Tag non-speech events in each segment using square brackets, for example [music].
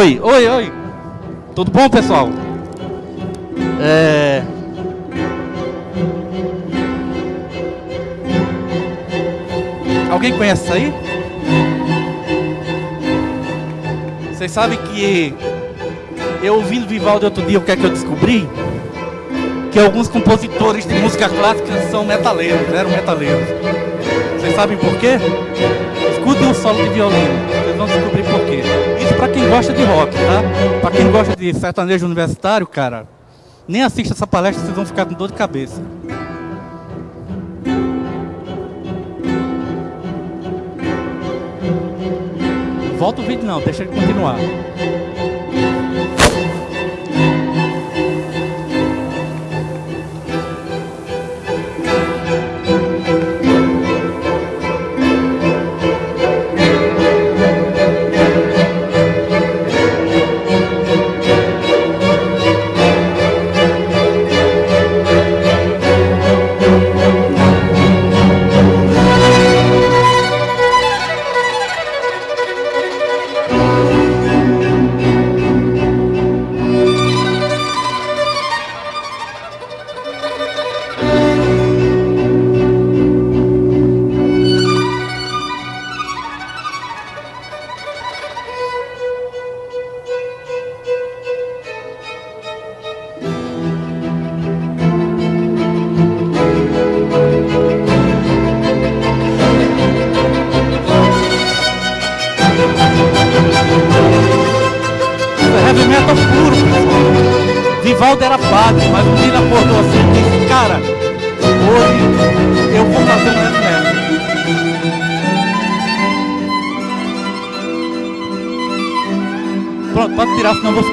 Oi, oi, oi. Tudo bom, pessoal? É... Alguém conhece isso aí? Vocês sabem que eu ouvindo Vivaldi outro dia, o que é que eu descobri? Que alguns compositores de música clássica são metaleiros, eram metaleiros. Vocês sabem por quê? Escutem o solo de violino, vocês vão descobrir por quê. Para quem gosta de rock, tá? Para quem gosta de sertanejo universitário, cara, nem assista essa palestra, vocês vão ficar com dor de cabeça. Volta o vídeo não, deixa ele continuar.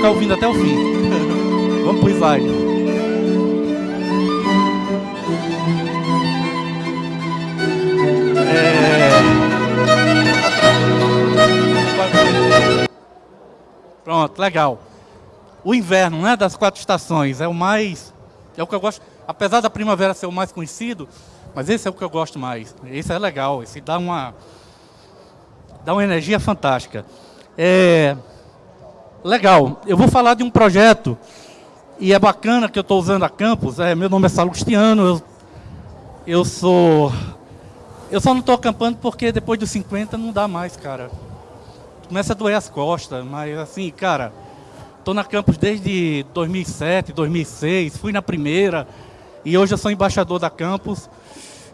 Ficar ouvindo até o fim. [laughs] Vamos pro slide. É... Pronto, legal o inverno, né, das quatro estações, é o mais, é o que eu gosto, apesar da primavera ser o mais conhecido, mas esse é o que eu gosto mais, esse é legal, esse dá uma, dá uma energia fantástica. É, legal, eu vou falar de um projeto, e é bacana que eu estou usando a campus, é, meu nome é Salustiano, eu, eu sou, eu só não estou acampando porque depois dos 50 não dá mais, cara. Começa a doer as costas, mas assim, cara, Estou na campus desde 2007, 2006, fui na primeira e hoje eu sou embaixador da campus,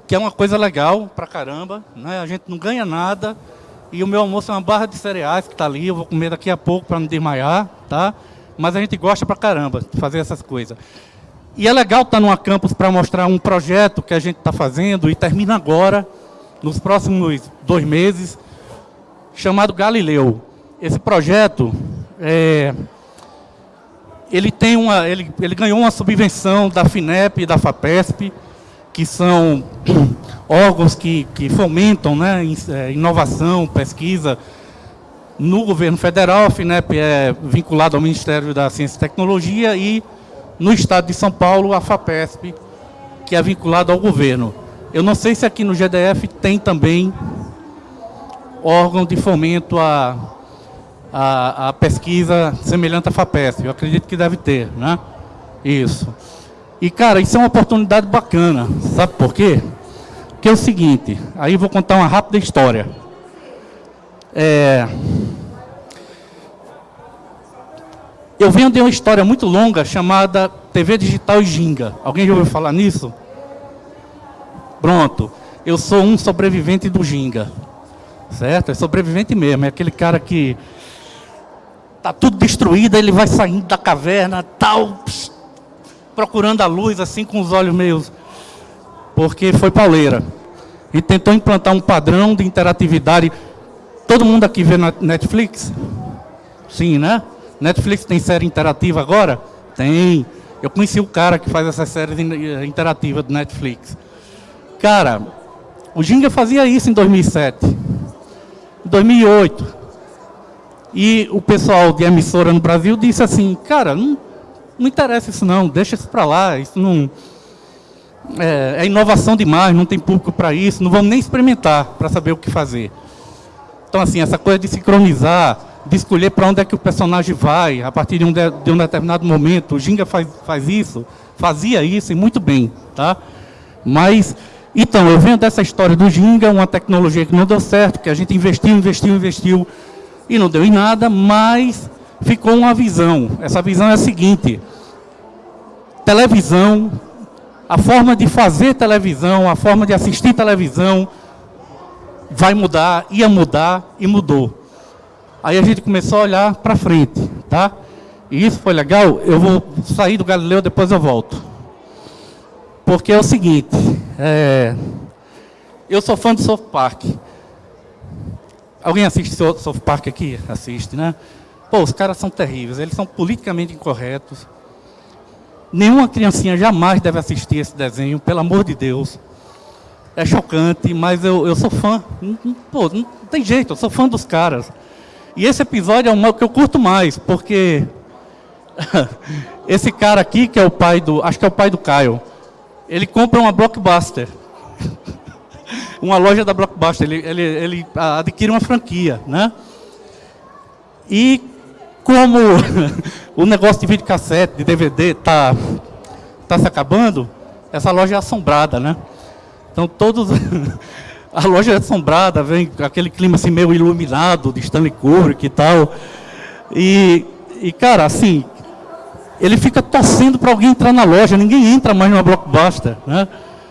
que é uma coisa legal pra caramba, né? A gente não ganha nada e o meu almoço é uma barra de cereais que está ali, eu vou comer daqui a pouco para não desmaiar, tá? Mas a gente gosta pra caramba de fazer essas coisas. E é legal estar tá numa campus para mostrar um projeto que a gente está fazendo e termina agora, nos próximos dois meses, chamado Galileu. Esse projeto é, ele, tem uma, ele, ele ganhou uma subvenção da FINEP e da FAPESP, que são órgãos que, que fomentam né, é, inovação, pesquisa no governo federal. A FINEP é vinculada ao Ministério da Ciência e Tecnologia e no estado de São Paulo, a FAPESP, que é vinculada ao governo. Eu não sei se aqui no GDF tem também órgão de fomento a a, a pesquisa semelhante à FAPESP. Eu acredito que deve ter, né? Isso. E, cara, isso é uma oportunidade bacana. Sabe por quê? Porque é o seguinte, aí vou contar uma rápida história. É... Eu venho de uma história muito longa chamada TV Digital e Ginga. Alguém já ouviu falar nisso? Pronto. Eu sou um sobrevivente do Ginga. Certo? É sobrevivente mesmo. É aquele cara que Está tudo destruído, ele vai saindo da caverna, tal, procurando a luz, assim, com os olhos meio... Porque foi pauleira. E tentou implantar um padrão de interatividade. Todo mundo aqui vê Netflix? Sim, né? Netflix tem série interativa agora? Tem. Eu conheci o cara que faz essas séries interativas do Netflix. Cara, o Ginga fazia isso em 2007. Em 2008. E o pessoal de emissora no Brasil disse assim, cara, não, não interessa isso não, deixa isso para lá, isso não... É, é, inovação demais, não tem público para isso, não vamos nem experimentar para saber o que fazer. Então, assim, essa coisa de sincronizar de escolher para onde é que o personagem vai, a partir de um, de, de um determinado momento. O Ginga faz, faz isso, fazia isso e muito bem, tá? Mas, então, eu venho dessa história do Ginga, uma tecnologia que não deu certo, que a gente investiu, investiu, investiu e não deu em nada, mas ficou uma visão. Essa visão é a seguinte, televisão, a forma de fazer televisão, a forma de assistir televisão vai mudar, ia mudar e mudou. Aí a gente começou a olhar para frente, tá? E isso foi legal, eu vou sair do Galileu, depois eu volto. Porque é o seguinte, é, eu sou fã do South Park. Alguém assiste South Park aqui? Assiste, né? Pô, os caras são terríveis, eles são politicamente incorretos. Nenhuma criancinha jamais deve assistir esse desenho, pelo amor de Deus. É chocante, mas eu, eu sou fã. Pô, não tem jeito, eu sou fã dos caras. E esse episódio é o que eu curto mais, porque [laughs] esse cara aqui, que é o pai do, acho que é o pai do Caio, ele compra uma Blockbuster. [laughs] uma loja da Blockbuster, ele, ele, ele adquire uma franquia, né? E como [laughs] o negócio de videocassete, de DVD está tá se acabando, essa loja é assombrada, né? Então todos... [laughs] a loja é assombrada, vem aquele clima assim meio iluminado de Stanley Kubrick e tal. E, e cara, assim, ele fica torcendo para alguém entrar na loja, ninguém entra mais numa Blockbuster, né?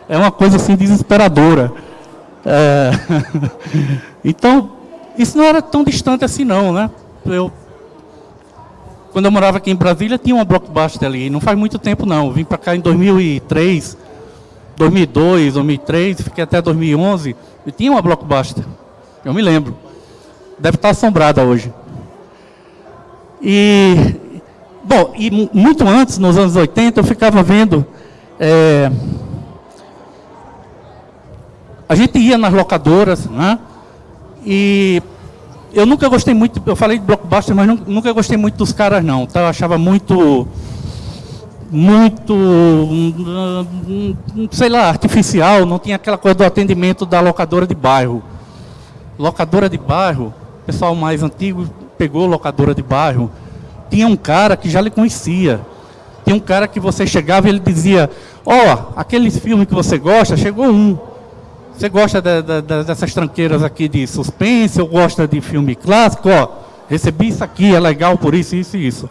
É uma coisa assim desesperadora. É... [laughs] então, isso não era tão distante assim não, né? Eu quando eu morava aqui em Brasília, tinha uma Blockbuster ali. Não faz muito tempo, não. Eu vim para cá em 2003, 2002, 2003, fiquei até 2011. E tinha uma Blockbuster. Eu me lembro. Deve estar assombrada hoje. E, bom, e muito antes, nos anos 80, eu ficava vendo... É, a gente ia nas locadoras, né? E eu nunca gostei muito, eu falei de blockbuster, mas nunca gostei muito dos caras não, tá? Eu achava muito, muito, sei lá, artificial, não tinha aquela coisa do atendimento da locadora de bairro. Locadora de bairro, pessoal mais antigo pegou locadora de bairro, tinha um cara que já lhe conhecia. Tinha um cara que você chegava e ele dizia, ó, oh, aqueles filmes que você gosta, chegou um. Você gosta de, de, de, dessas tranqueiras aqui de suspense, ou gosta de filme clássico? Ó, recebi isso aqui, é legal por isso, isso e isso.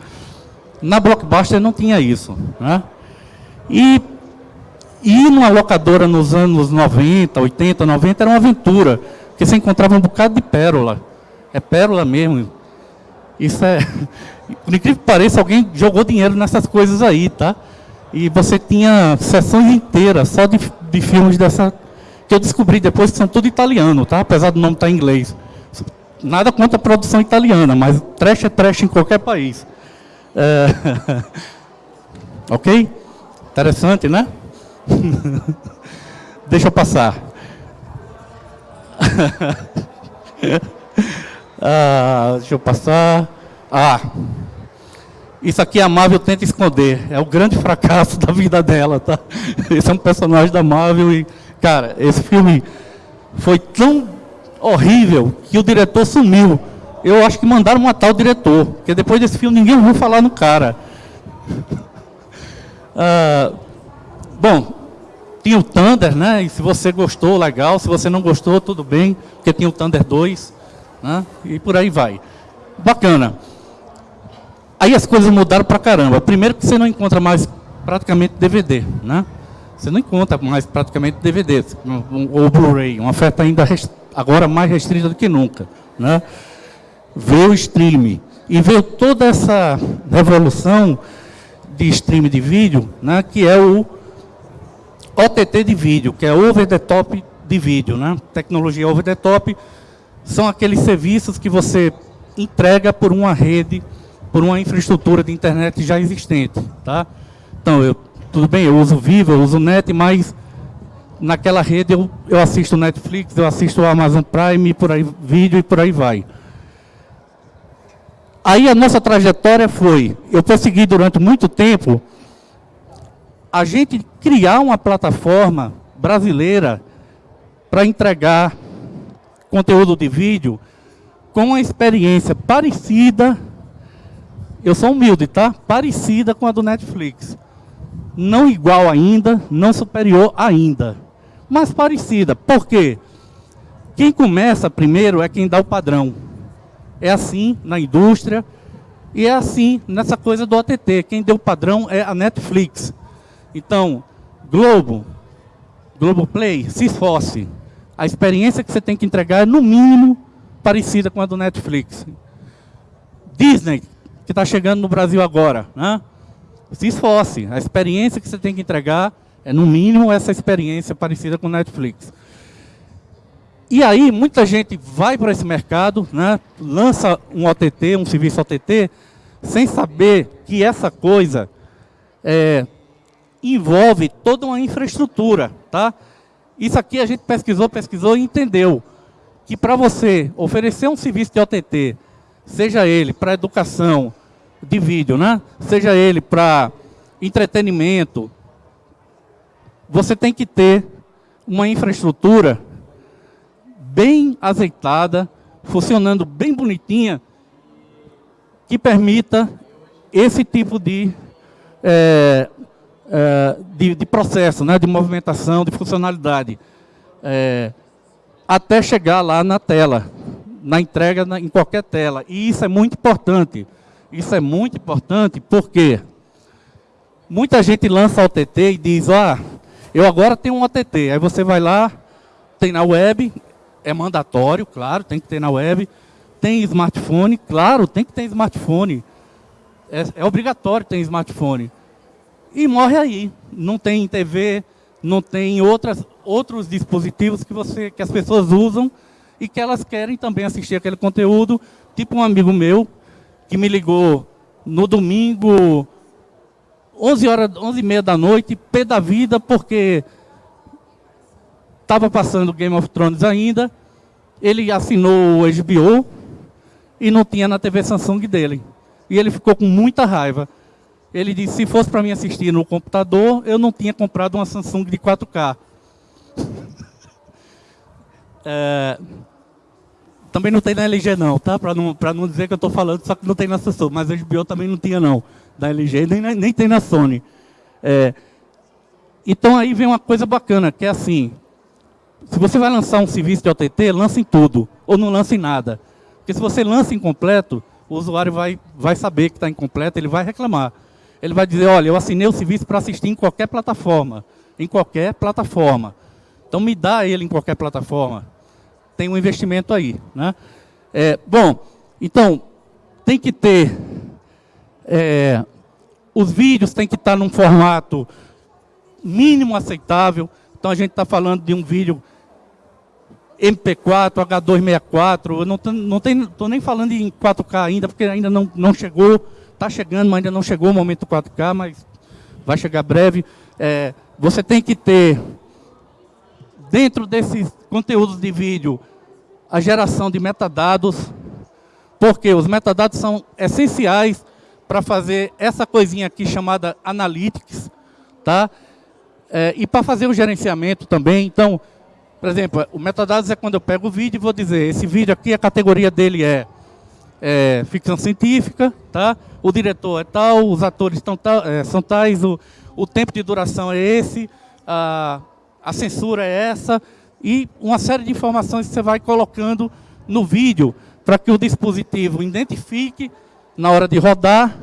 Na Blockbuster não tinha isso. Né? E ir numa locadora nos anos 90, 80, 90 era uma aventura, porque você encontrava um bocado de pérola. É pérola mesmo. Isso é... [laughs] Por incrível que pareça, alguém jogou dinheiro nessas coisas aí, tá? E você tinha sessões inteiras só de, de filmes dessa, que eu descobri depois que são tudo italiano, tá? Apesar do nome estar em inglês. Nada contra a produção italiana, mas trash é trash em qualquer país. É... [laughs] ok? Interessante, né? [laughs] Deixa eu passar. [laughs] ah, deixa eu passar. Ah, isso aqui a Marvel tenta esconder. É o grande fracasso da vida dela, tá? Esse é um personagem da Marvel e Cara, esse filme foi tão horrível que o diretor sumiu. Eu acho que mandaram matar o diretor, porque depois desse filme ninguém ouviu falar no cara. [laughs] ah, bom, tinha o Thunder, né? E se você gostou, legal. Se você não gostou, tudo bem, porque tinha o Thunder 2, né? E por aí vai. Bacana. Aí as coisas mudaram pra caramba. Primeiro que você não encontra mais praticamente DVD, né? Você não encontra mais praticamente DVD ou Blu-ray, uma oferta ainda agora mais restrita do que nunca. Né? Veio o stream e veio toda essa revolução de stream de vídeo, né, que é o OTT de vídeo, que é over the top de vídeo. Né? Tecnologia over the top são aqueles serviços que você entrega por uma rede, por uma infraestrutura de internet já existente. Tá? Então, eu tudo bem, eu uso Vivo, eu uso Net, mas naquela rede eu, eu assisto Netflix, eu assisto Amazon Prime, por aí, vídeo e por aí vai. Aí a nossa trajetória foi, eu consegui durante muito tempo, a gente criar uma plataforma brasileira para entregar conteúdo de vídeo com uma experiência parecida, eu sou humilde, tá? Parecida com a do Netflix. Não igual ainda, não superior ainda, mas parecida. Por quê? Quem começa primeiro é quem dá o padrão. É assim na indústria e é assim nessa coisa do OTT. Quem deu o padrão é a Netflix. Então, Globo, Globoplay, se esforce. A experiência que você tem que entregar é, no mínimo, parecida com a do Netflix. Disney, que está chegando no Brasil agora, né? Se esforce. A experiência que você tem que entregar é, no mínimo, essa experiência parecida com Netflix. E aí, muita gente vai para esse mercado, né, lança um OTT, um serviço OTT, sem saber que essa coisa é, envolve toda uma infraestrutura. Tá? Isso aqui a gente pesquisou, pesquisou e entendeu que para você oferecer um serviço de OTT, seja ele para educação de vídeo, né? seja ele para entretenimento, você tem que ter uma infraestrutura bem azeitada, funcionando bem bonitinha, que permita esse tipo de, é, é, de, de, processo, né, de movimentação, de funcionalidade, é, até chegar lá na tela, na entrega na, em qualquer tela. E isso é muito importante. Isso é muito importante porque muita gente lança OTT e diz, ah, eu agora tenho um OTT. Aí você vai lá, tem na web, é mandatório, claro, tem que ter na web. Tem smartphone, claro, tem que ter smartphone. É, é obrigatório ter smartphone. E morre aí. Não tem TV, não tem outras, outros dispositivos que, você, que as pessoas usam e que elas querem também assistir aquele conteúdo. Tipo um amigo meu que me ligou no domingo, 11 horas, 11 e meia da noite, pé da vida, porque estava passando Game of Thrones ainda, ele assinou o HBO e não tinha na TV Samsung dele. E ele ficou com muita raiva. Ele disse, se fosse para mim assistir no computador, eu não tinha comprado uma Samsung de 4K. [laughs] é, também não tem na LG não, tá? Para não, não dizer que eu estou falando, só que não tem na Samsung. Mas a HBO também não tinha não, da LG, nem, nem tem na Sony. É, então aí vem uma coisa bacana, que é assim, se você vai lançar um serviço de OTT, lance em tudo, ou não lance em nada. Porque se você lança incompleto, o usuário vai, vai saber que está incompleto, ele vai reclamar. Ele vai dizer, olha, eu assinei o serviço para assistir em qualquer plataforma. Em qualquer plataforma. Então me dá ele em qualquer plataforma. Tem um investimento aí. Né? É, bom, então, tem que ter... É, os vídeos têm que estar num formato mínimo aceitável. Então a gente está falando de um vídeo MP4, H264, eu não estou não tô nem falando em 4K ainda, porque ainda não, não chegou, está chegando, mas ainda não chegou o momento 4K, mas vai chegar breve. É, você tem que ter, dentro desses conteúdos de vídeo, a geração de metadados, porque os metadados são essenciais para fazer essa coisinha aqui chamada Analytics, tá? É, e para fazer o gerenciamento também. Então, por exemplo, o metadados é quando eu pego o vídeo e vou dizer, esse vídeo aqui, a categoria dele é, é ficção científica, tá? o diretor é tal, os atores tal, é, são tais, o, o tempo de duração é esse, a, a censura é essa, e uma série de informações que você vai colocando no vídeo para que o dispositivo identifique na hora de rodar,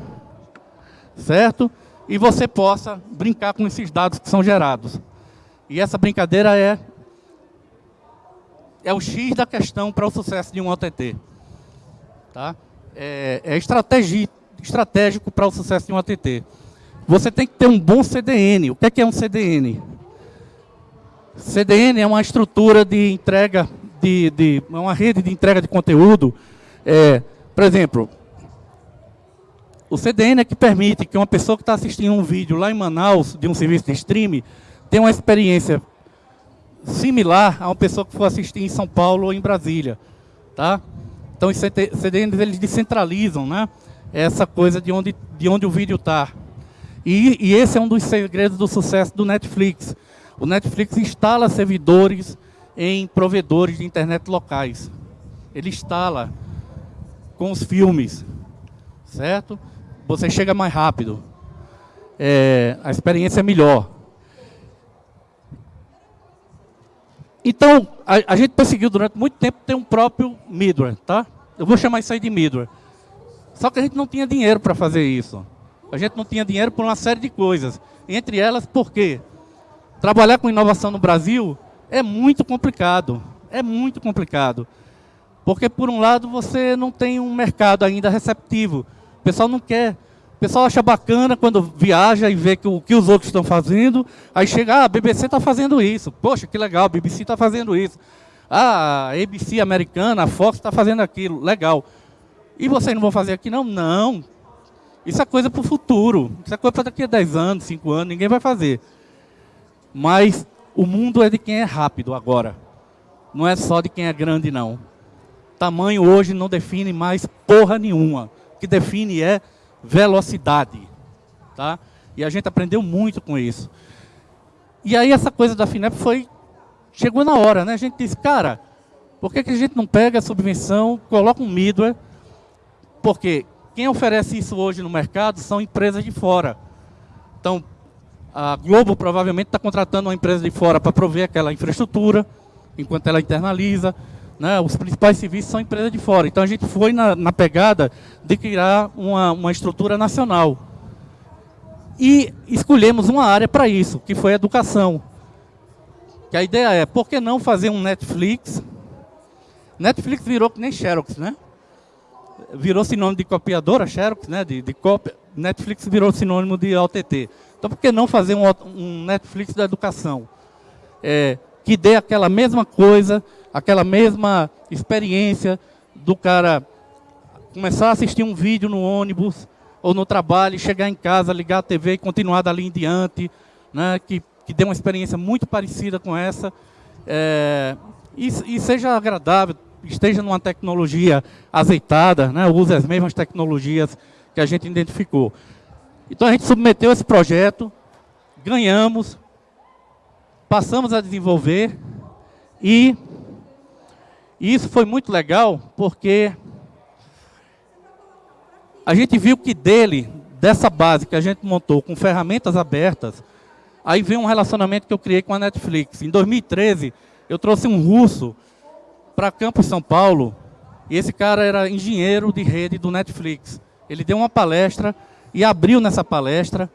certo? E você possa brincar com esses dados que são gerados. E essa brincadeira é é o X da questão para o sucesso de um OTT. Tá? É, é estratégico para o sucesso de um OTT. Você tem que ter um bom CDN. O que é, que é um CDN? CDN é uma estrutura de entrega, de, de é uma rede de entrega de conteúdo. É, por exemplo, o CDN é que permite que uma pessoa que está assistindo um vídeo lá em Manaus, de um serviço de streaming, tenha uma experiência similar a uma pessoa que for assistir em São Paulo ou em Brasília. Tá? Então, os CDNs eles descentralizam né? essa coisa de onde, de onde o vídeo está. E, e esse é um dos segredos do sucesso do Netflix. O Netflix instala servidores em provedores de internet locais. Ele instala. com os filmes, certo? Você chega mais rápido. É, a experiência é melhor. Então, a, a, gente perseguiu durante muito tempo ter um próprio middleware, tá? Eu vou chamar isso aí de middleware. Só que a gente não tinha dinheiro para fazer isso. A gente não tinha dinheiro por uma série de coisas. Entre elas, por quê? Trabalhar com inovação no Brasil é muito complicado. É muito complicado. Porque, por um lado, você não tem um mercado ainda receptivo. O pessoal não quer. O pessoal acha bacana quando viaja e vê o que os outros estão fazendo. Aí chega, ah, a BBC está fazendo isso. Poxa, que legal, a BBC está fazendo isso. Ah, a ABC americana, a Fox está fazendo aquilo. Legal. E vocês não vão fazer aqui, não? Não. Isso é coisa para o futuro. Isso é coisa para daqui a 10 anos, 5 anos, ninguém vai fazer. Mas o mundo é de quem é rápido agora. Não é só de quem é grande, não. Tamanho hoje não define mais porra nenhuma. O que define é velocidade. Tá? E a gente aprendeu muito com isso. E aí essa coisa da FINEP foi... Chegou na hora, né? A gente disse, cara, por que, que a gente não pega a subvenção, coloca um middleware? Porque quem oferece isso hoje no mercado são empresas de fora. Então, a Globo provavelmente está contratando uma empresa de fora para prover aquela infraestrutura, enquanto ela internaliza. Né? Os principais serviços são empresas de fora. Então a gente foi na, na pegada de criar uma, uma estrutura nacional. E escolhemos uma área para isso, que foi a educação. Que a ideia é, por que não fazer um Netflix? Netflix virou que nem Xerox, né? Virou sinônimo de copiadora, Xerox, né? De, de cópia. Netflix virou sinônimo de OTT. Então, por que não fazer um, um Netflix da educação? É, que dê aquela mesma coisa, aquela mesma experiência do cara começar a assistir um vídeo no ônibus ou no trabalho, chegar em casa, ligar a TV e continuar dali em diante, né, que, que dê uma experiência muito parecida com essa, é, e, e, seja agradável, esteja numa tecnologia azeitada, né, use as mesmas tecnologias que a gente identificou. Então a gente submeteu esse projeto, ganhamos, passamos a desenvolver e, e isso foi muito legal porque a gente viu que dele, dessa base que a gente montou com ferramentas abertas, aí veio um relacionamento que eu criei com a Netflix. Em 2013, eu trouxe um russo para Campos São Paulo, e esse cara era engenheiro de rede do Netflix. Ele deu uma palestra e abriu nessa palestra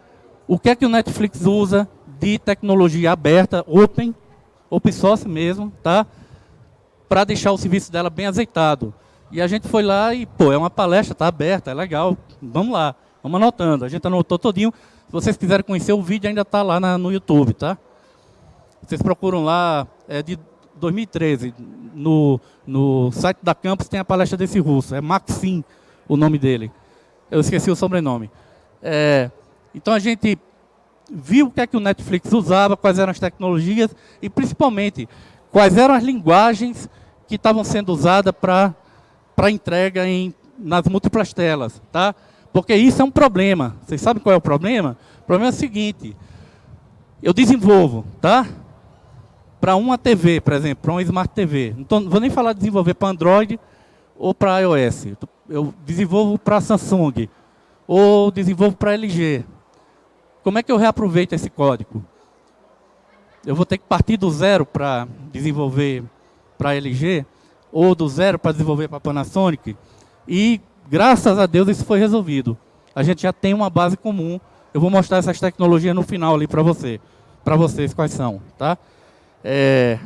o que é que o Netflix usa de tecnologia aberta, open, open source mesmo, tá? Para deixar o serviço dela bem azeitado. E a gente foi lá e, pô, é uma palestra, está aberta, é legal, vamos lá, vamos anotando. A gente anotou todinho. Se vocês quiserem conhecer o vídeo, ainda está lá na, no YouTube, tá? Vocês procuram lá, é de 2013, no, no site da Campus tem a palestra desse russo, é Maxim o nome dele. Eu esqueci o sobrenome. É, então a gente viu o que é que o Netflix usava, quais eram as tecnologias e principalmente quais eram as linguagens que estavam sendo usadas para entrega em, nas múltiplas telas. Tá? Porque isso é um problema. Vocês sabem qual é o problema? O problema é o seguinte, eu desenvolvo, tá? Para uma TV, por exemplo, para uma Smart TV. Não, tô, não vou nem falar de desenvolver para Android ou para iOS. Eu desenvolvo para Samsung, ou desenvolvo para LG. Como é que eu reaproveito esse código? Eu vou ter que partir do zero para desenvolver para LG, ou do zero para desenvolver para Panasonic, e graças a Deus isso foi resolvido. A gente já tem uma base comum. Eu vou mostrar essas tecnologias no final ali para você, para vocês quais são, tá? É...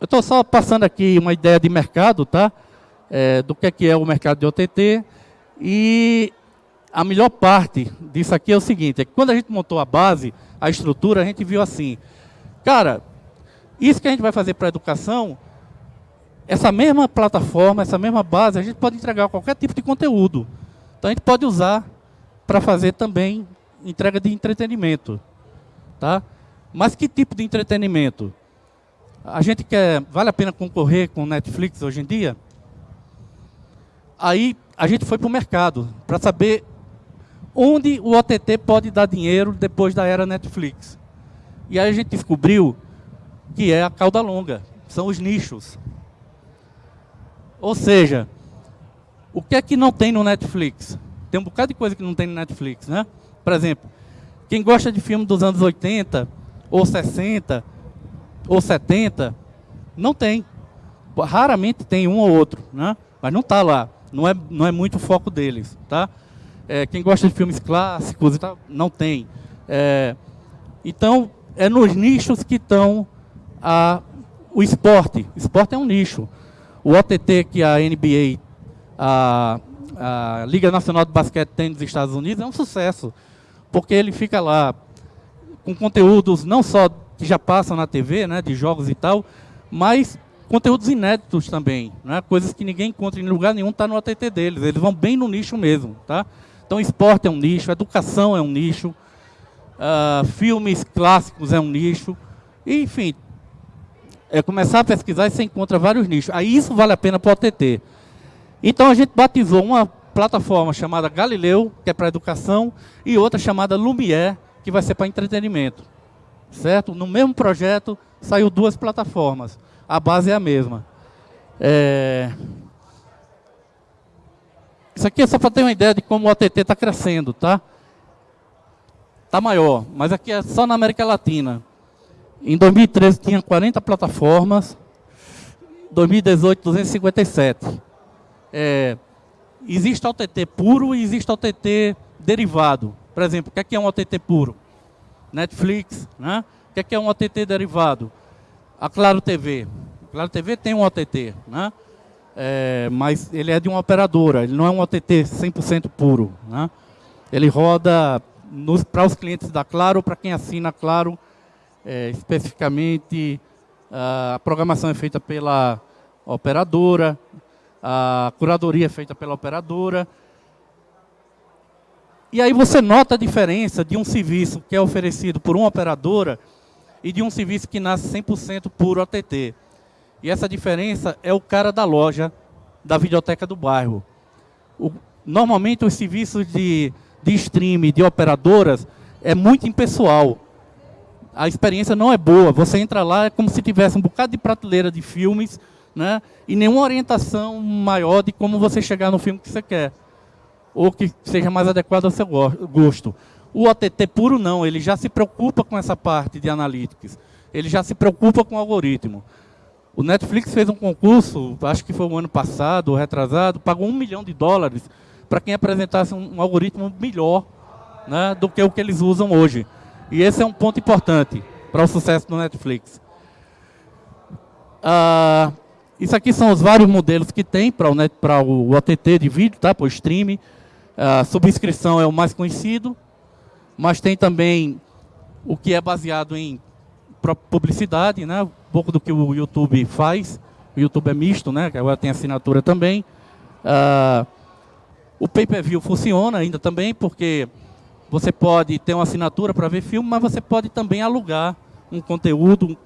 Eu estou só passando aqui uma ideia de mercado, tá? É, do que é, que é o mercado de OTT. E a melhor parte disso aqui é o seguinte, é que quando a gente montou a base, a estrutura, a gente viu assim, cara, isso que a gente vai fazer para a educação, essa mesma plataforma, essa mesma base, a gente pode entregar qualquer tipo de conteúdo. Então a gente pode usar para fazer também entrega de entretenimento. Tá? Mas que tipo de entretenimento? A gente quer, vale a pena concorrer com Netflix hoje em dia? Aí a gente foi para o mercado para saber onde o OTT pode dar dinheiro depois da era Netflix. E aí a gente descobriu que é a cauda longa, são os nichos. Ou seja, o que é que não tem no Netflix? Tem um bocado de coisa que não tem no Netflix, né? Por exemplo, quem gosta de filme dos anos 80, ou 60, ou 70, não tem. Raramente tem um ou outro, né? Mas não está lá. Não é, não é muito o foco deles, tá? É, quem gosta de filmes clássicos e tal, não tem. É, então, é nos nichos que estão o esporte. O esporte é um nicho. O OTT que a NBA, a, a Liga Nacional de Basquete tem nos Estados Unidos é um sucesso, porque ele fica lá com conteúdos não só que já passam na TV, né, de jogos e tal, mas conteúdos inéditos também, né, coisas que ninguém encontra em lugar nenhum, está no OTT deles, eles vão bem no nicho mesmo. Tá? Então, esporte é um nicho, educação é um nicho, uh, filmes clássicos é um nicho, e, enfim, é começar a pesquisar e você encontra vários nichos. Aí isso vale a pena para o OTT. Então a gente batizou uma plataforma chamada Galileu, que é para educação, e outra chamada Lumière, que vai ser para entretenimento. Certo? No mesmo projeto saiu duas plataformas. A base é a mesma. É... Isso aqui é só para ter uma ideia de como o OTT está crescendo, tá? Está maior, mas aqui é só na América Latina. Em 2013 tinha 40 plataformas, 2018 257. É, existe OTT puro e existe OTT derivado. Por exemplo, o que é, é um OTT puro? Netflix, né? O que é, é um OTT derivado? A Claro TV. A Claro TV tem um OTT, né? É, mas ele é de uma operadora, ele não é um OTT 100% puro. Né? Ele roda para os clientes da Claro, para quem assina Claro, é, especificamente a programação é feita pela operadora, a curadoria é feita pela operadora. E aí você nota a diferença de um serviço que é oferecido por uma operadora e de um serviço que nasce 100% por OTT. E essa diferença é o cara da loja da videoteca do bairro. O, normalmente os serviços de, de streaming de operadoras é muito impessoal a experiência não é boa. Você entra lá, é como se tivesse um bocado de prateleira de filmes, né? e nenhuma orientação maior de como você chegar no filme que você quer, ou que seja mais adequado ao seu gosto. O OTT puro não, ele já se preocupa com essa parte de analytics, ele já se preocupa com o algoritmo. O Netflix fez um concurso, acho que foi o ano passado, retrasado, pagou um milhão de dólares para quem apresentasse um, um algoritmo melhor né, do que o que eles usam hoje. E esse é um ponto importante para o sucesso do Netflix. Ah, isso aqui são os vários modelos que tem para o, o OTT de vídeo, tá? para o streaming. A subscrição é o mais conhecido, mas tem também o que é baseado em publicidade, né? um pouco do que o YouTube faz. O YouTube é misto, né? agora tem assinatura também. Ah, o pay-per-view funciona ainda também, porque você pode ter uma assinatura para ver filme, mas você pode também alugar um conteúdo.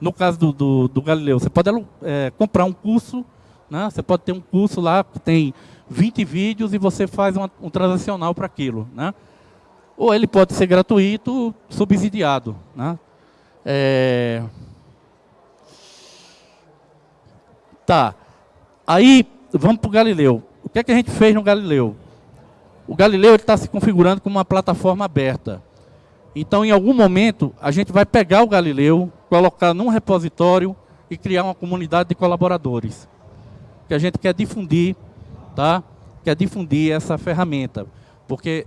No caso do, do, do Galileu, você pode é, comprar um curso, né? você pode ter um curso lá que tem 20 vídeos e você faz uma, um transacional para aquilo. Né? Ou ele pode ser gratuito, subsidiado. Né? É... Tá. Aí, vamos para o Galileu. O que, é que a gente fez no Galileu? O Galileu está se configurando como uma plataforma aberta. Então, em algum momento, a gente vai pegar o Galileu, colocar num repositório e criar uma comunidade de colaboradores. Que a gente quer difundir, tá? Quer difundir essa ferramenta. Porque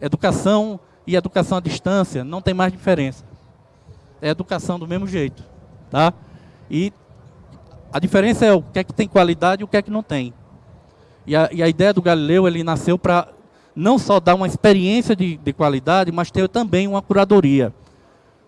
educação e educação à distância não tem mais diferença. É educação do mesmo jeito, tá? E a diferença é o que é que tem qualidade e o que é que não tem. E a, e a ideia do Galileu, ele nasceu para não só dar uma experiência de, de qualidade, mas ter também uma curadoria.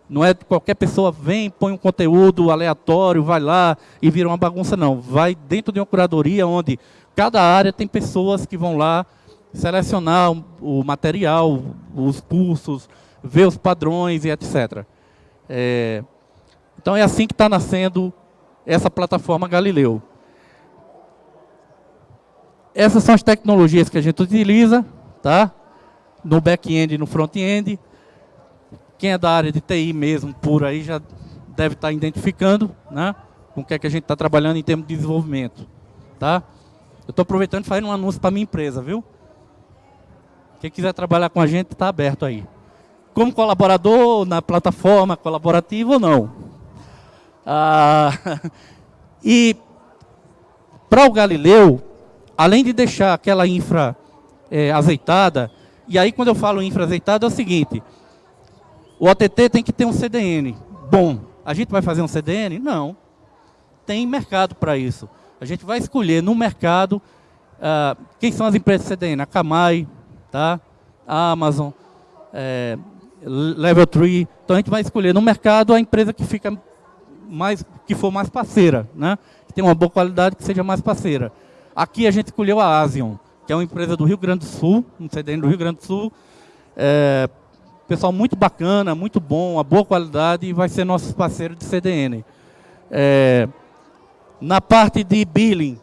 Não é qualquer pessoa vem, põe um conteúdo aleatório, vai lá e vira uma bagunça, não. Vai dentro de uma curadoria onde cada área tem pessoas que vão lá selecionar o material, os cursos, ver os padrões e etc. É, então é assim que está nascendo essa plataforma Galileu. Essas são as tecnologias que a gente utiliza tá? No back-end e no front-end. Quem é da área de TI mesmo, por aí, já deve estar identificando, né? Com o que, é que a gente está trabalhando em termos de desenvolvimento. tá? Eu estou aproveitando e fazendo um anúncio para minha empresa, viu? Quem quiser trabalhar com a gente está aberto aí. Como colaborador na plataforma colaborativa ou não. Ah, [laughs] e para o Galileu, além de deixar aquela infra é, azeitada, e aí quando eu falo infra azeitada é o seguinte, o OTT tem que ter um CDN bom. A gente vai fazer um CDN? Não. Tem mercado para isso. A gente vai escolher no mercado uh, quem são as empresas CDN. A Camai, tá? a Amazon, é, Level 3. Então a gente vai escolher no mercado a empresa que fica mais, que for mais parceira, né? que tem uma boa qualidade, que seja mais parceira. Aqui a gente escolheu a Asian, que é uma empresa do Rio Grande do Sul, um CDN do Rio Grande do Sul. É, pessoal muito bacana, muito bom, uma boa qualidade e vai ser nosso parceiro de CDN. É, na parte de billing,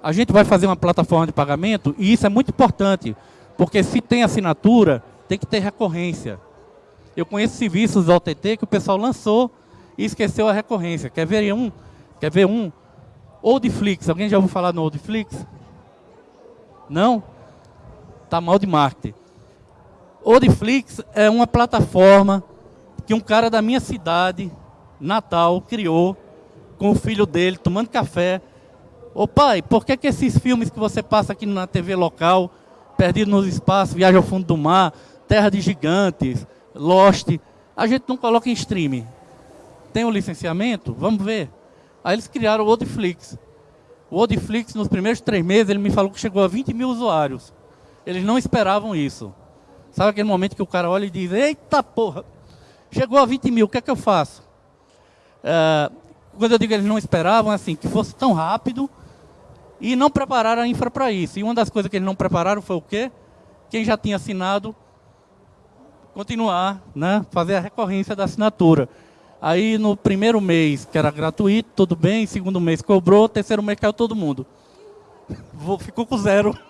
a gente vai fazer uma plataforma de pagamento e isso é muito importante, porque se tem assinatura, tem que ter recorrência. Eu conheço serviços da OTT que o pessoal lançou e esqueceu a recorrência. Quer ver um? Quer ver um? Oldflix. Alguém já ouviu falar no Oldflix? Não? Tá mal de marketing. Oldflix é uma plataforma que um cara da minha cidade, Natal, criou com o filho dele, tomando café. Ô pai, por que, que esses filmes que você passa aqui na TV local, Perdido nos Espaços, Viagem ao Fundo do Mar, Terra de Gigantes, Lost, a gente não coloca em streaming? Tem o um licenciamento? Vamos ver. Aí eles criaram o Odiflix. O Odiflix, nos primeiros três meses, ele me falou que chegou a 20 mil usuários. Eles não esperavam isso. Sabe aquele momento que o cara olha e diz, eita porra, chegou a 20 mil, o que é que eu faço? É, quando eu digo eles não esperavam, assim, que fosse tão rápido e não prepararam a infra para isso. E uma das coisas que eles não prepararam foi o quê? Quem já tinha assinado, continuar, né, fazer a recorrência da assinatura. Aí no primeiro mês, que era gratuito, tudo bem, segundo mês cobrou, terceiro mês caiu todo mundo. Ficou com zero. [laughs]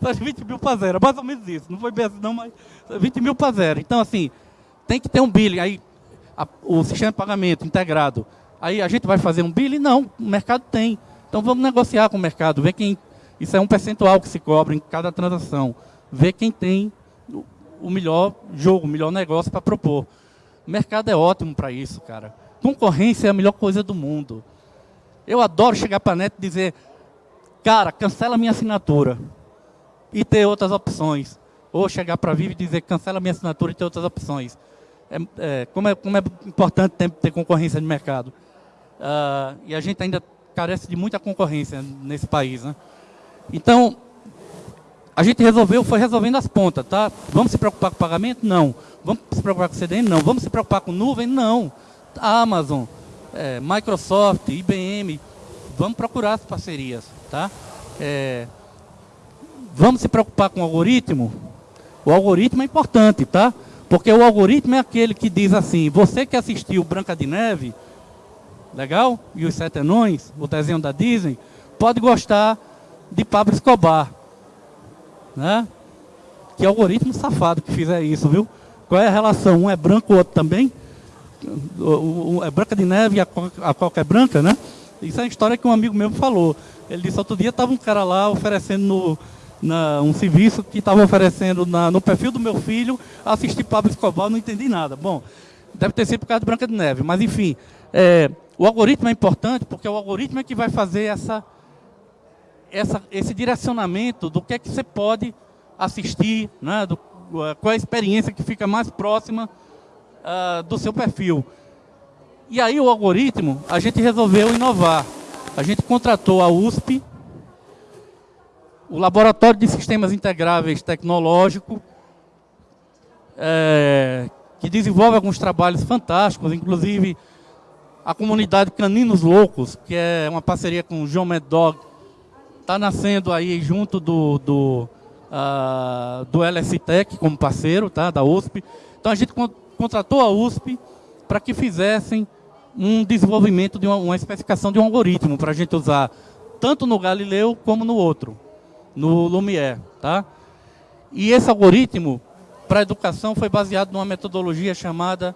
20 mil para zero, mais ou menos isso. Não foi bem assim não, mas 20 mil para zero. Então, assim, tem que ter um billing. Aí, a, o sistema de pagamento integrado. Aí a gente vai fazer um billing? Não, o mercado tem. Então vamos negociar com o mercado, ver quem. Isso é um percentual que se cobra em cada transação. Ver quem tem o melhor jogo, o melhor negócio para propor. O mercado é ótimo para isso, cara. Concorrência é a melhor coisa do mundo. Eu adoro chegar para a net e dizer, cara, cancela minha assinatura e ter outras opções. Ou chegar para a Vivo e dizer, cancela minha assinatura e ter outras opções. É, é, como, é, como é importante ter, ter concorrência de mercado. Uh, e a gente ainda carece de muita concorrência nesse país. Né? Então, a gente resolveu, foi resolvendo as pontas, tá? Vamos se preocupar com pagamento? Não. Vamos se preocupar com CDN? Não. Vamos se preocupar com nuvem? Não. Amazon, é, Microsoft, IBM, vamos procurar as parcerias, tá? É, vamos se preocupar com o algoritmo? O algoritmo é importante, tá? Porque o algoritmo é aquele que diz assim, você que assistiu Branca de Neve, legal? E os Sete Anões, o desenho da Disney, pode gostar de Pablo Escobar. Né? Que algoritmo safado que fizer isso, viu? Qual é a relação? Um é branco, o outro também? É branca de neve e a a coca é branca, né? Isso é uma história que um amigo meu falou. Ele disse, outro dia estava um cara lá oferecendo no, na, um serviço que estava oferecendo na, no perfil do meu filho, assistir Pablo Escobar, não entendi nada. Bom, deve ter sido por causa de Branca de Neve, mas enfim, é, o algoritmo é importante porque o algoritmo é que vai fazer essa, essa, esse direcionamento do que é que você pode assistir, né, do, qual é a experiência que fica mais próxima uh, do seu perfil. E aí o algoritmo, a gente resolveu inovar. A gente contratou a USP, o Laboratório de Sistemas Integráveis Tecnológico, é, que desenvolve alguns trabalhos fantásticos, inclusive a comunidade Caninos Loucos, que é uma parceria com o John Mad Dog, está nascendo aí junto do, do, uh, do LSTEC como parceiro, tá, da USP. Então a gente contratou a USP para que fizessem um desenvolvimento de uma, uma especificação de um algoritmo para a gente usar tanto no Galileu como no outro, no Lumière. Tá? E esse algoritmo para a educação foi baseado numa metodologia chamada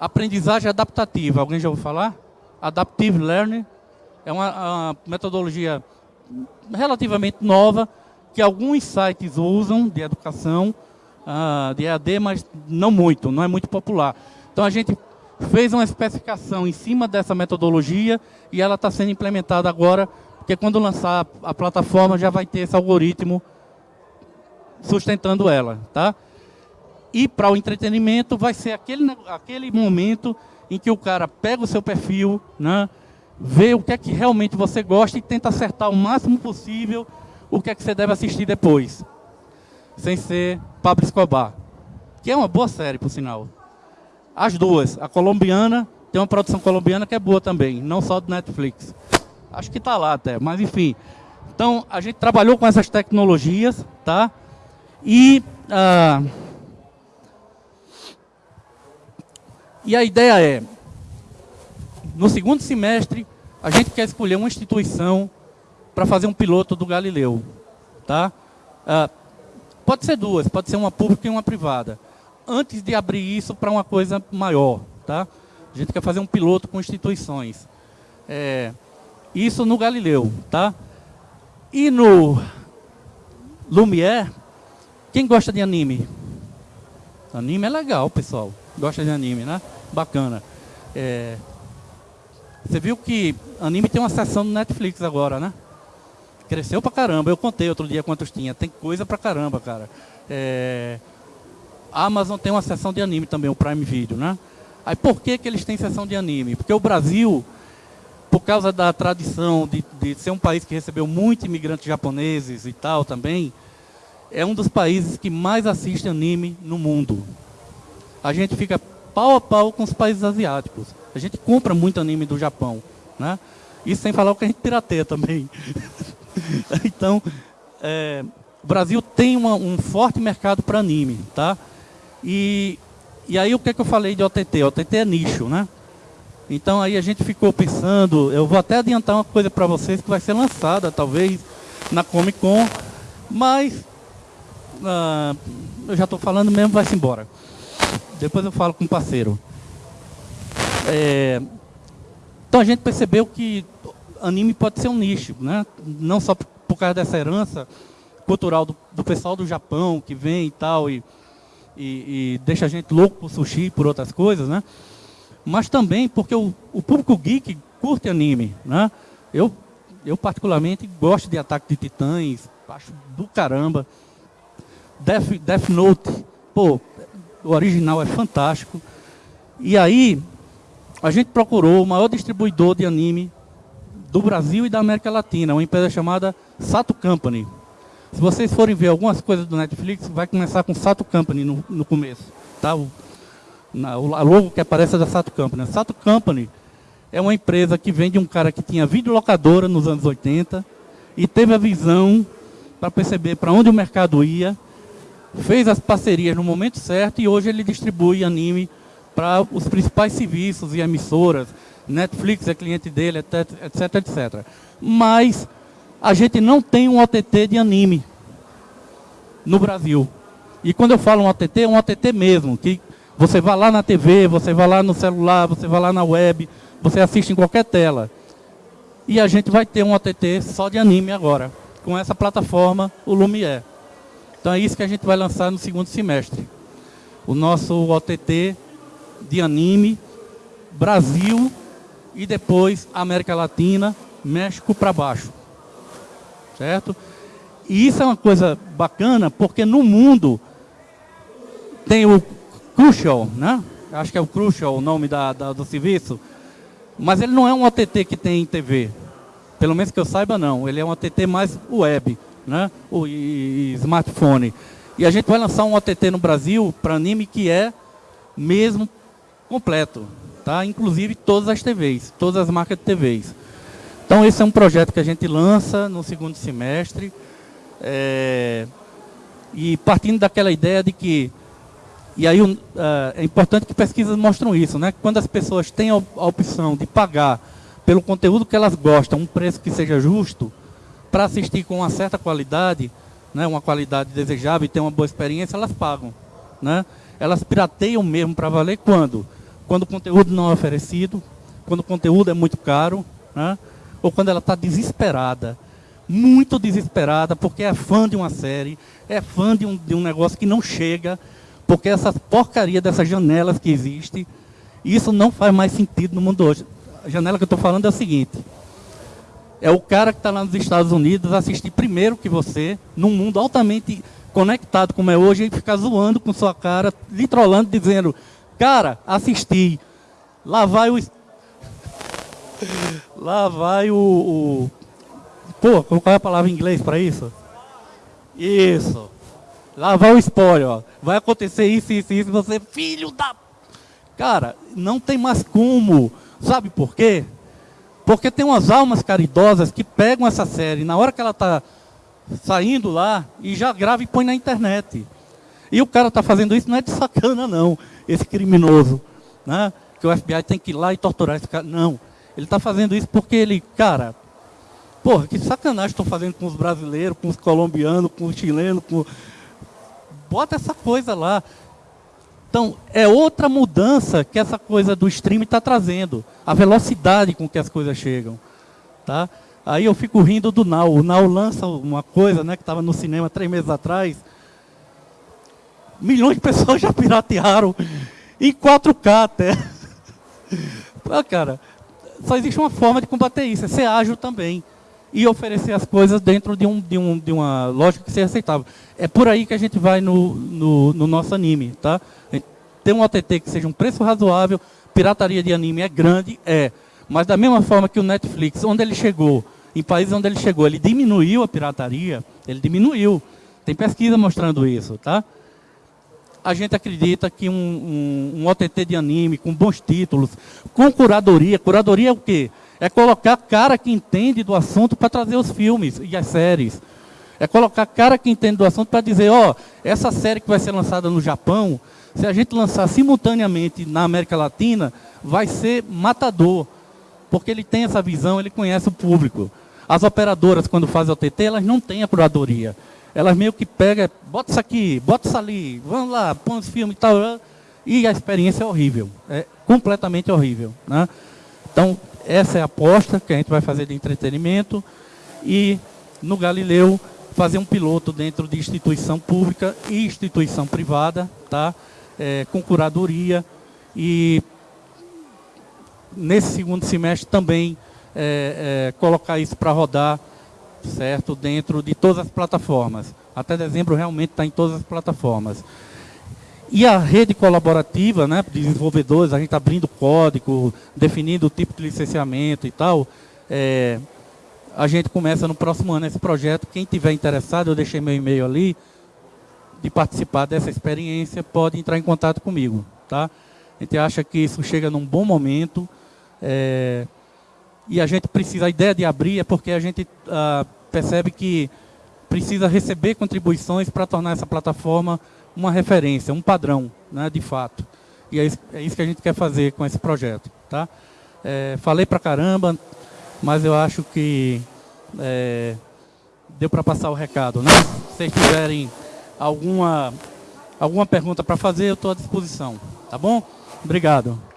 aprendizagem adaptativa. Alguém já ouviu falar? Adaptive Learning. É uma, uma metodologia relativamente nova, que alguns sites usam de educação, uh, de EAD, mas não muito, não é muito popular. Então a gente fez uma especificação em cima dessa metodologia e ela está sendo implementada agora, porque quando lançar a plataforma já vai ter esse algoritmo sustentando ela. Tá? E para o entretenimento vai ser aquele, aquele momento em que o cara pega o seu perfil, né, vê o que é que realmente você gosta e tenta acertar o máximo possível o que é que você deve assistir depois. Sem ser Pablo Escobar. Que é uma boa série, por sinal. As duas. A colombiana, tem uma produção colombiana que é boa também, não só do Netflix. Acho que está lá até, mas enfim. Então, a gente trabalhou com essas tecnologias, tá? E... Ah, E a ideia é, no segundo semestre, a gente quer escolher uma instituição para fazer um piloto do Galileu. Tá? Ah, pode ser duas, pode ser uma pública e uma privada. Antes de abrir isso para uma coisa maior. Tá? A gente quer fazer um piloto com instituições. É, isso no Galileu. Tá? E no Lumière, quem gosta de anime? Anime é legal, pessoal. Gosta de anime, né? Bacana. É, você viu que anime tem uma seção no Netflix agora, né? Cresceu pra caramba. Eu contei outro dia quantos tinha. Tem coisa pra caramba, cara. É, a Amazon tem uma seção de anime também, o Prime Video, né? Aí por que, que eles têm seção de anime? Porque o Brasil, por causa da tradição de, de ser um país que recebeu muitos imigrantes japoneses e tal também, é um dos países que mais assiste anime no mundo. A gente fica pau a pau com os países asiáticos. A gente compra muito anime do Japão, né? Isso sem falar o que a gente pirateia também. [laughs] então, é, o Brasil tem uma, um forte mercado para anime, tá? E, e aí o que, é que eu falei de OTT? OTT é nicho, né? Então aí a gente ficou pensando, eu vou até adiantar uma coisa para vocês que vai ser lançada talvez na Comic Con, mas uh, eu já estou falando mesmo, vai-se embora. Depois eu falo com o parceiro. É, então a gente percebeu que anime pode ser um nicho, né? não só por causa dessa herança cultural do, do pessoal do Japão que vem e tal, e, e, e, deixa a gente louco por sushi e por outras coisas, né? mas também porque o, o público geek curte anime. Né? Eu, eu particularmente gosto de Ataque de Titãs, acho do caramba. Death, Death Note, pô, o original é fantástico. E aí, a gente procurou o maior distribuidor de anime do Brasil e da América Latina, uma empresa chamada Sato Company. Se vocês forem ver algumas coisas do Netflix, vai começar com Sato Company no, no começo. Tá? O, na, o logo que aparece é da Sato Company. A Sato Company é uma empresa que vem de um cara que tinha videolocadora nos anos 80 e teve a visão para perceber para onde o mercado ia fez as parcerias no momento certo e hoje ele distribui anime para os principais serviços e emissoras. Netflix é cliente dele, etc, etc. Mas a gente não tem um OTT de anime no Brasil. E quando eu falo um OTT, é um OTT mesmo, que você vai lá na TV, você vai lá no celular, você vai lá na web, você assiste em qualquer tela. E a gente vai ter um OTT só de anime agora, com essa plataforma, o Lumière. Então é isso que a gente vai lançar no segundo semestre. O nosso OTT de anime, Brasil e depois América Latina, México para baixo. Certo? E isso é uma coisa bacana, porque no mundo tem o Crucial, né? Acho que é o Crucial o nome da, da, do serviço. Mas ele não é um OTT que tem em TV. Pelo menos que eu saiba, não. Ele é um OTT mais web né? O, e, e smartphone. E a gente vai lançar um OTT no Brasil para anime que é mesmo completo, tá? Inclusive todas as TVs, todas as marcas de TVs. Então esse é um projeto que a gente lança no segundo semestre. É, e partindo daquela ideia de que e aí uh, é importante que pesquisas mostram isso, né? Quando as pessoas têm a opção de pagar pelo conteúdo que elas gostam, um preço que seja justo, para assistir com uma certa qualidade, né, uma qualidade desejável e ter uma boa experiência, elas pagam. Né? Elas pirateiam mesmo para valer quando? Quando o conteúdo não é oferecido, quando o conteúdo é muito caro, né? ou quando ela está desesperada, muito desesperada, porque é fã de uma série, é fã de um, de um negócio que não chega, porque essa porcaria dessas janelas que existe, isso não faz mais sentido no mundo hoje. A janela que eu estou falando é o seguinte, é o cara que está lá nos Estados Unidos assistir primeiro que você, num mundo altamente conectado como é hoje, e ficar zoando com sua cara, lhe trollando, dizendo, cara, assisti, lá vai o... [laughs] Lá vai o, o... Pô, qual é a palavra em inglês para isso? Isso. Lá vai o spoiler, ó. Vai acontecer isso, isso, isso, você, filho da... Cara, não tem mais como. Sabe por quê? Porque tem umas almas caridosas que pegam essa série, na hora que ela está saindo lá, e já grava e põe na internet. E o cara está fazendo isso não é de sacana, não, esse criminoso. Né? Que o FBI tem que ir lá e torturar esse cara. Não. Ele está fazendo isso porque ele, cara, porra, que sacanagem estão fazendo com os brasileiros, com os colombianos, com os chilenos, com... Bota essa coisa lá. Então, é outra mudança que essa coisa do streaming está trazendo. A velocidade com que as coisas chegam. Tá? Aí eu fico rindo do Now. O Now lança uma coisa né, que estava no cinema três meses atrás. Milhões de pessoas [laughs] já piratearam em 4K até. [laughs] ah, cara, só existe uma forma de combater isso, é ser ágil também. E oferecer as coisas dentro de, um, de, um, de uma lógica que seja aceitável. É por aí que a gente vai no, no, no nosso anime, tá? Tem um OTT que seja um preço razoável, pirataria de anime é grande, é. Mas da mesma forma que o Netflix, onde ele chegou, em países onde ele chegou, ele diminuiu a pirataria, ele diminuiu. Tem pesquisa mostrando isso, tá? A gente acredita que um, um, um OTT de anime, com bons títulos, com curadoria, curadoria é o quê? É colocar cara que entende do assunto para trazer os filmes e as séries. É colocar cara que entende do assunto para dizer, ó, oh, essa série que vai ser lançada no Japão, se a gente lançar simultaneamente na América Latina, vai ser matador. Porque ele tem essa visão, ele conhece o público. As operadoras, quando fazem OTT, elas não têm a curadoria. Elas meio que pegam, bota isso aqui, bota isso ali, vamos lá, põe os filmes e tal. E a experiência é horrível. É completamente horrível. Né? Então, essa é a aposta que a gente vai fazer de entretenimento. E no Galileu, fazer um piloto dentro de instituição pública e instituição privada, tá? É, com curadoria. E nesse segundo semestre também é, é, colocar isso para rodar, certo, dentro de todas as plataformas. Até dezembro realmente está em todas as plataformas. E a rede colaborativa, né, de desenvolvedores, a gente abrindo código, definindo o tipo de licenciamento e tal, é, a gente começa no próximo ano esse projeto. Quem tiver interessado, eu deixei meu e-mail ali, de participar dessa experiência, pode entrar em contato comigo. Tá? A gente acha que isso chega num bom momento, é, e a gente precisa, a ideia de abrir é porque a gente ah, percebe que precisa receber contribuições para tornar essa plataforma uma referência, um padrão, né, de fato. E é isso, é isso que a gente quer fazer com esse projeto. Tá? É, falei para caramba, mas eu acho que é, deu para passar o recado. Né? Se vocês tiverem alguma, alguma pergunta para fazer, eu estou à disposição. Tá bom? Obrigado.